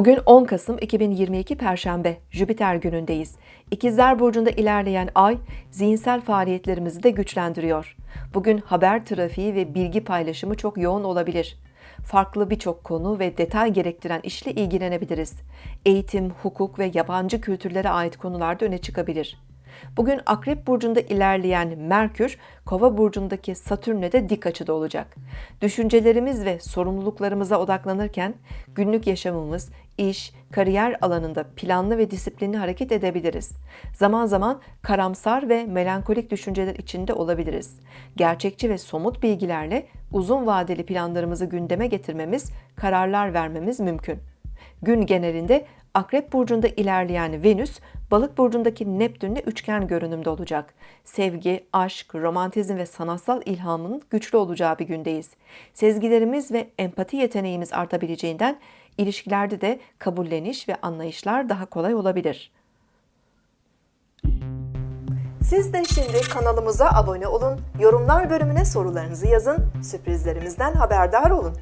Bugün 10 Kasım 2022 Perşembe, Jüpiter günündeyiz. İkizler Burcu'nda ilerleyen ay, zihinsel faaliyetlerimizi de güçlendiriyor. Bugün haber trafiği ve bilgi paylaşımı çok yoğun olabilir. Farklı birçok konu ve detay gerektiren işle ilgilenebiliriz. Eğitim, hukuk ve yabancı kültürlere ait konularda öne çıkabilir. Bugün Akrep Burcu'nda ilerleyen Merkür, Kova Burcu'ndaki Satürn'le de dik açıda olacak. Düşüncelerimiz ve sorumluluklarımıza odaklanırken günlük yaşamımız, iş, kariyer alanında planlı ve disiplinli hareket edebiliriz. Zaman zaman karamsar ve melankolik düşünceler içinde olabiliriz. Gerçekçi ve somut bilgilerle uzun vadeli planlarımızı gündeme getirmemiz, kararlar vermemiz mümkün. Gün genelinde Akrep burcunda ilerleyen Venüs, Balık burcundaki Neptünle üçgen görünümde olacak. Sevgi, aşk, romantizm ve sanatsal ilhamın güçlü olacağı bir gündeyiz. Sezgilerimiz ve empati yeteneğimiz artabileceğinden ilişkilerde de kabulleniş ve anlayışlar daha kolay olabilir. Siz de şimdi kanalımıza abone olun, yorumlar bölümüne sorularınızı yazın, sürprizlerimizden haberdar olun.